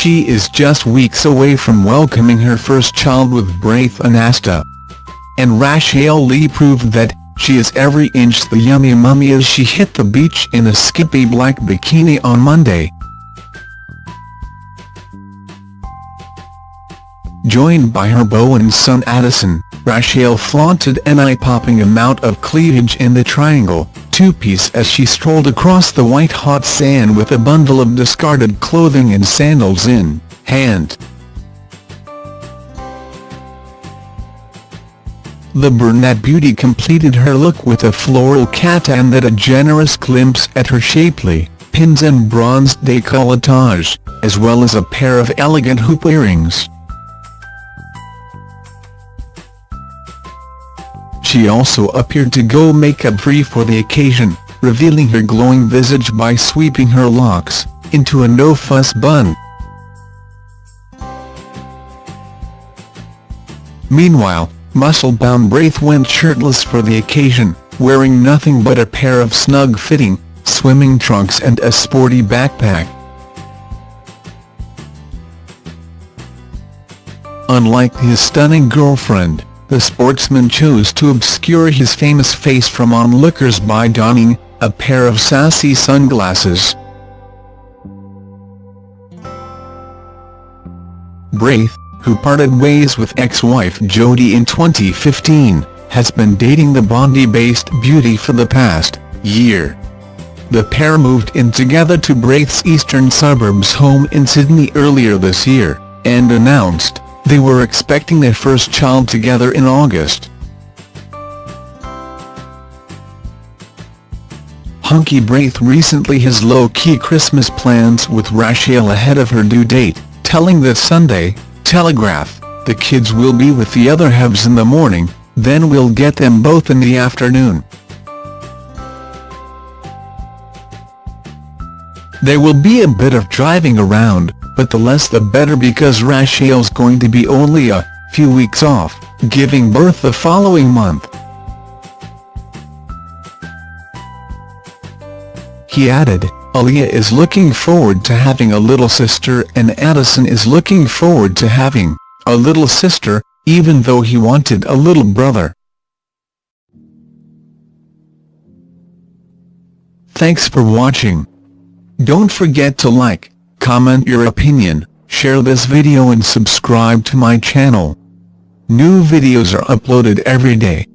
she is just weeks away from welcoming her first child with Braith Anasta. And Rachel Lee proved that, she is every inch the yummy mummy as she hit the beach in a skimpy black bikini on Monday. Joined by her beau and son Addison, Rachel flaunted an eye-popping amount of cleavage in the triangle, two-piece as she strolled across the white-hot sand with a bundle of discarded clothing and sandals in hand. The brunette beauty completed her look with a floral kaftan that a generous glimpse at her shapely, pins and bronze décolletage, as well as a pair of elegant hoop earrings. She also appeared to go makeup-free for the occasion, revealing her glowing visage by sweeping her locks into a no-fuss bun. Meanwhile, muscle-bound Braith went shirtless for the occasion, wearing nothing but a pair of snug-fitting, swimming trunks and a sporty backpack. Unlike his stunning girlfriend, the sportsman chose to obscure his famous face from onlookers by donning a pair of sassy sunglasses. Braith, who parted ways with ex-wife Jodi in 2015, has been dating the Bondi-based beauty for the past year. The pair moved in together to Braith's eastern suburbs home in Sydney earlier this year, and announced they were expecting their first child together in August. Hunky Braith recently has low-key Christmas plans with Rachel ahead of her due date, telling the Sunday Telegraph, the kids will be with the other halves in the morning, then we'll get them both in the afternoon. There will be a bit of driving around, but the less the better because Rachel's going to be only a few weeks off, giving birth the following month. He added, Aleeia is looking forward to having a little sister and Addison is looking forward to having a little sister, even though he wanted a little brother. Thanks for watching. Don't forget to like, comment your opinion, share this video and subscribe to my channel. New videos are uploaded every day.